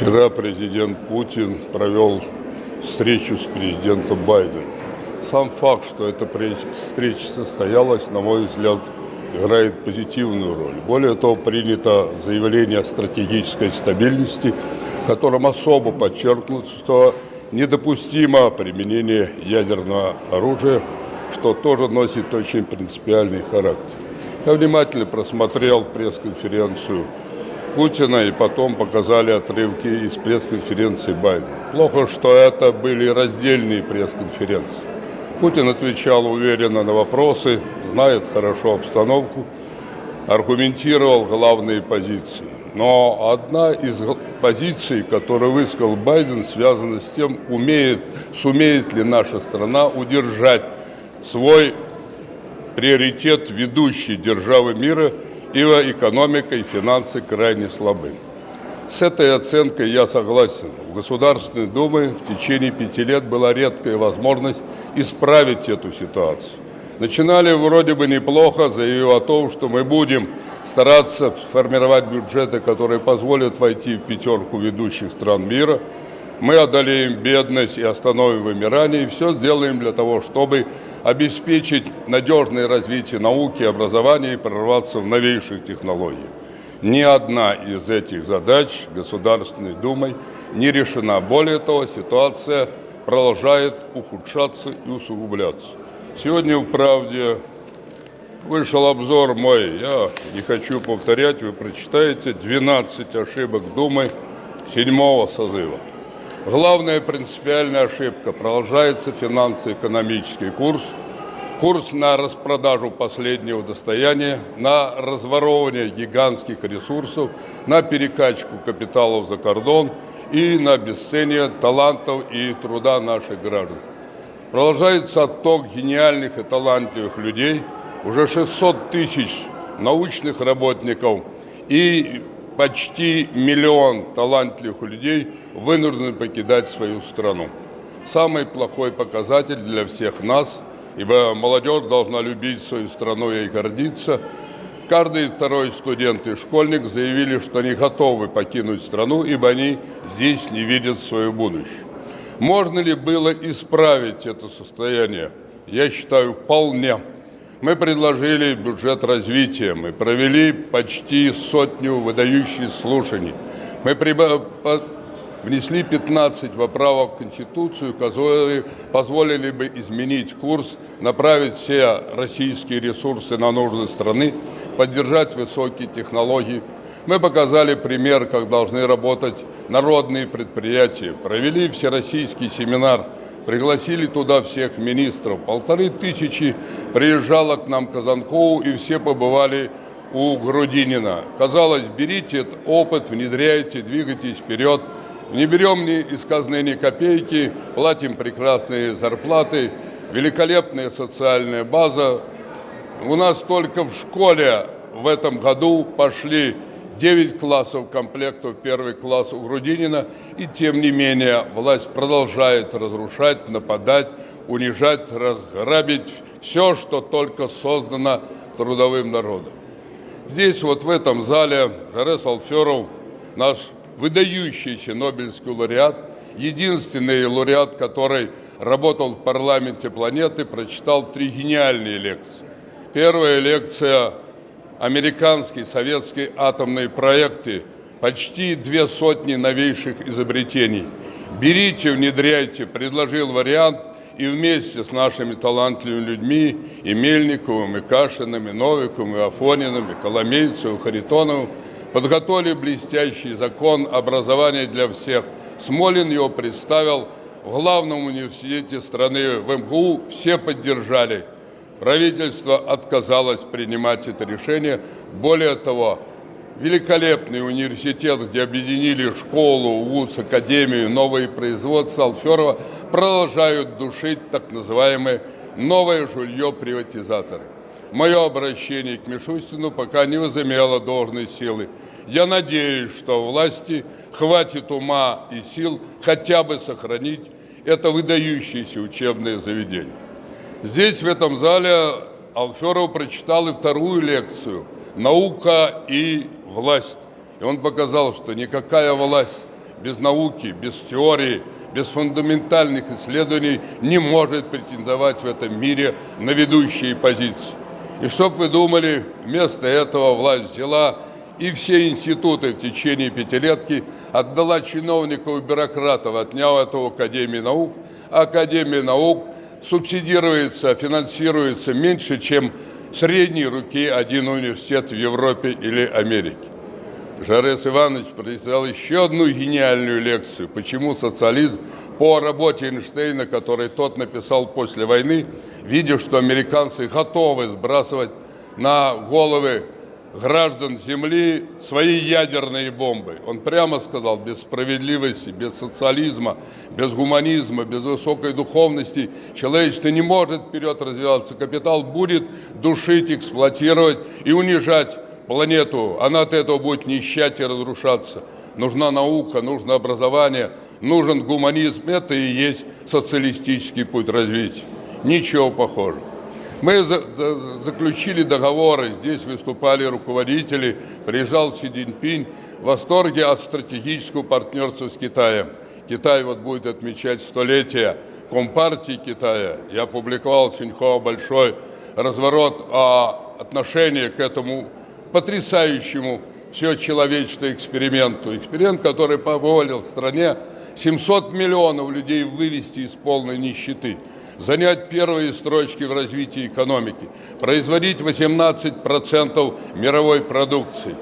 Вчера президент Путин провел встречу с президентом Байденом. Сам факт, что эта встреча состоялась, на мой взгляд, играет позитивную роль. Более того, принято заявление о стратегической стабильности, в котором особо подчеркнут, что недопустимо применение ядерного оружия, что тоже носит очень принципиальный характер. Я внимательно просмотрел пресс-конференцию Путина и потом показали отрывки из пресс-конференции Байдена. Плохо, что это были раздельные пресс-конференции. Путин отвечал уверенно на вопросы, знает хорошо обстановку, аргументировал главные позиции. Но одна из позиций, которую высказал Байден, связана с тем, умеет, сумеет ли наша страна удержать свой приоритет ведущей державы мира, ибо экономика и финансы крайне слабы. С этой оценкой я согласен. В Государственной Думе в течение пяти лет была редкая возможность исправить эту ситуацию. Начинали вроде бы неплохо, заявив о том, что мы будем стараться формировать бюджеты, которые позволят войти в пятерку ведущих стран мира. Мы одолеем бедность и остановим вымирание, и все сделаем для того, чтобы обеспечить надежное развитие науки образования и прорваться в новейших технологиях. Ни одна из этих задач Государственной Думой не решена. Более того, ситуация продолжает ухудшаться и усугубляться. Сегодня в «Правде» вышел обзор мой, я не хочу повторять, вы прочитаете, 12 ошибок Думы седьмого созыва. Главная принципиальная ошибка – продолжается финансово-экономический курс, курс на распродажу последнего достояния, на разворовывание гигантских ресурсов, на перекачку капиталов за кордон и на обесценивание талантов и труда наших граждан. Продолжается отток гениальных и талантливых людей, уже 600 тысяч научных работников и почти миллион талантливых людей вынуждены покидать свою страну. Самый плохой показатель для всех нас, ибо молодежь должна любить свою страну и гордиться. Каждый второй студент и школьник заявили, что они готовы покинуть страну, ибо они здесь не видят свое будущее. Можно ли было исправить это состояние? Я считаю, вполне. Мы предложили бюджет развития, мы провели почти сотню выдающих слушаний. Мы внесли 15 поправок в Конституцию, которые позволили бы изменить курс, направить все российские ресурсы на нужды страны, поддержать высокие технологии, мы показали пример, как должны работать народные предприятия, провели всероссийский семинар, пригласили туда всех министров. Полторы тысячи приезжало к нам Казанкову, и все побывали у Грудинина. Казалось, берите этот опыт, внедряйте, двигайтесь вперед. Не берем ни из казны ни копейки, платим прекрасные зарплаты, великолепная социальная база. У нас только в школе в этом году пошли 9 классов комплектов, первый класс у Грудинина, и тем не менее власть продолжает разрушать, нападать, унижать, разграбить все, что только создано трудовым народом. Здесь, вот в этом зале, Жарес Алферов, наш выдающийся Нобелевский лауреат, единственный лауреат, который работал в парламенте планеты, прочитал три гениальные лекции. Первая лекция американские, советские атомные проекты, почти две сотни новейших изобретений. Берите, внедряйте, предложил вариант, и вместе с нашими талантливыми людьми, и Мельниковым, и Кашиным, и Новиковым, и Афониным, и Коломейцевым, и Харитоновым, подготовили блестящий закон образования для всех. Смолин его представил в главном университете страны, в МГУ, все поддержали. Правительство отказалось принимать это решение. Более того, великолепный университет, где объединили школу, вуз, академию, новые производства Алферова, продолжают душить так называемое новое жилье приватизаторы. Мое обращение к Мишустину пока не возымело должной силы. Я надеюсь, что власти хватит ума и сил хотя бы сохранить это выдающееся учебное заведение. Здесь, в этом зале, Алферов прочитал и вторую лекцию «Наука и власть». И он показал, что никакая власть без науки, без теории, без фундаментальных исследований не может претендовать в этом мире на ведущие позиции. И чтоб вы думали, вместо этого власть взяла и все институты в течение пятилетки отдала чиновников и бюрократов, отняла это у Академии наук. А Академия наук субсидируется, финансируется меньше, чем средней руки один университет в Европе или Америке. Жарес Иванович произвел еще одну гениальную лекцию, почему социализм по работе Эйнштейна, который тот написал после войны, видя, что американцы готовы сбрасывать на головы граждан Земли свои ядерные бомбы. Он прямо сказал, без справедливости, без социализма, без гуманизма, без высокой духовности человечество не может вперед развиваться. Капитал будет душить, эксплуатировать и унижать планету. Она от этого будет нищать и разрушаться. Нужна наука, нужно образование, нужен гуманизм. Это и есть социалистический путь развития. Ничего похожего. Мы заключили договоры, здесь выступали руководители, приезжал Си Цзиньпинь в восторге от стратегического партнерства с Китаем. Китай вот будет отмечать столетие Компартии Китая. Я опубликовал Синьхуа большой разворот о отношении к этому потрясающему все человечество эксперименту. Эксперимент, который позволил стране 700 миллионов людей вывести из полной нищеты занять первые строчки в развитии экономики, производить 18% мировой продукции.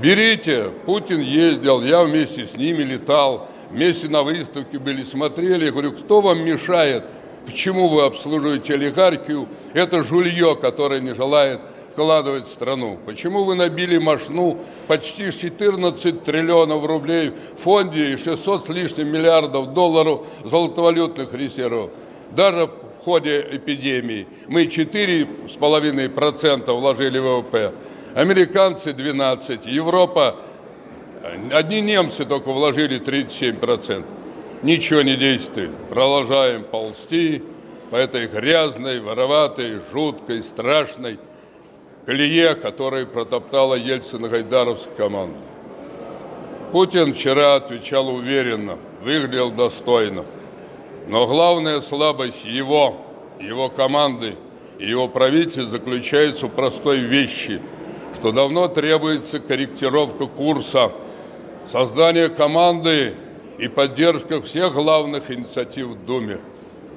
Берите, Путин ездил, я вместе с ними летал, вместе на выставке были, смотрели. Я говорю, кто вам мешает? Почему вы обслуживаете олигархию? Это жулье, которое не желает вкладывать в страну? Почему вы набили машну почти 14 триллионов рублей в фонде и 600 с лишним миллиардов долларов золотовалютных резервов? Даже в ходе эпидемии мы 4,5% вложили в ВВП, американцы 12%, Европа, одни немцы только вложили 37%. Ничего не действует. Продолжаем ползти по этой грязной, вороватой, жуткой, страшной колее, которой протоптала Ельцин-Гайдаровская команда. Путин вчера отвечал уверенно, выглядел достойно. Но главная слабость его, его команды и его правительства заключается в простой вещи, что давно требуется корректировка курса, создание команды и поддержка всех главных инициатив в Думе.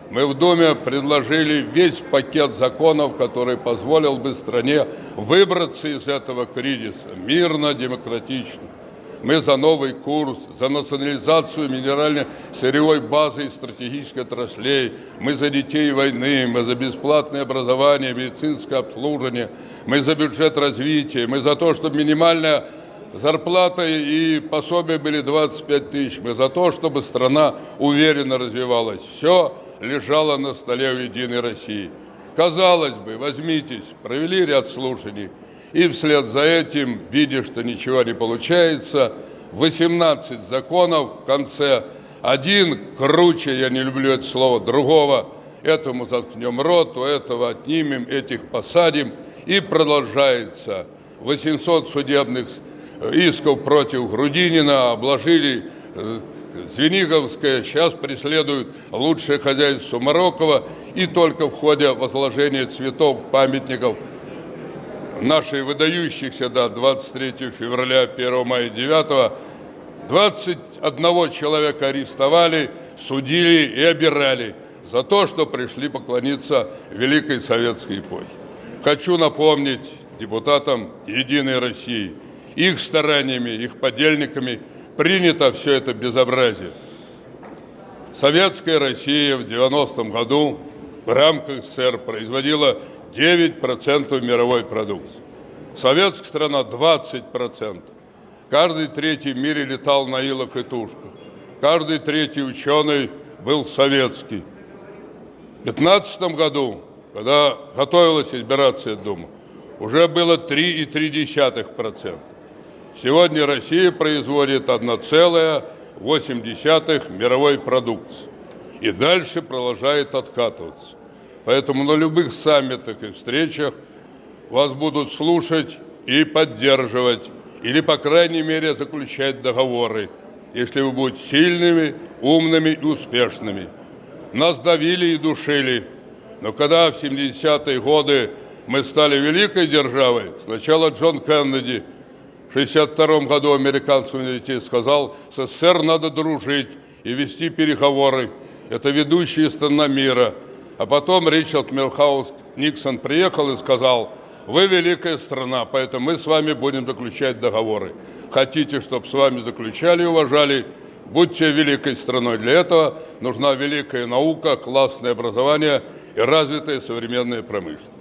Мы в Думе предложили весь пакет законов, который позволил бы стране выбраться из этого кризиса мирно, демократично. Мы за новый курс, за национализацию минерально-сырьевой базы и стратегических отраслей. Мы за детей войны, мы за бесплатное образование, медицинское обслуживание. Мы за бюджет развития, мы за то, чтобы минимальная зарплата и пособия были 25 тысяч. Мы за то, чтобы страна уверенно развивалась. Все лежало на столе у Единой России. Казалось бы, возьмитесь, провели ряд слушаний – и вслед за этим, видя, что ничего не получается, 18 законов в конце. Один круче, я не люблю это слово, другого. Этому заткнем рот, у этого отнимем, этих посадим. И продолжается. 800 судебных исков против Грудинина обложили э, Звениговская, сейчас преследуют лучшее хозяйство Мароккова, и только в ходе возложения цветов, памятников нашей выдающихся, да, 23 февраля, 1 мая, 9 21 человека арестовали, судили и обирали за то, что пришли поклониться Великой Советской эпохе. Хочу напомнить депутатам Единой России, их стараниями, их подельниками принято все это безобразие. Советская Россия в 90-м году в рамках СССР производила 9% мировой продукции. Советская страна 20%. Каждый третий в мире летал на илах и тушках. Каждый третий ученый был советский. В 2015 году, когда готовилась избираться Дума, уже было 3,3%. Сегодня Россия производит 1,8 мировой продукции. И дальше продолжает откатываться. Поэтому на любых саммитах и встречах вас будут слушать и поддерживать, или, по крайней мере, заключать договоры. если вы будете сильными, умными и успешными. Нас давили и душили, но когда в 70-е годы мы стали великой державой, сначала Джон Кеннеди в 62 году в американском университете сказал, с СССР надо дружить и вести переговоры. Это ведущая страна мира. А потом Ричард Милхаус Никсон приехал и сказал, вы великая страна, поэтому мы с вами будем заключать договоры. Хотите, чтобы с вами заключали и уважали, будьте великой страной. Для этого нужна великая наука, классное образование и развитая современная промышленность.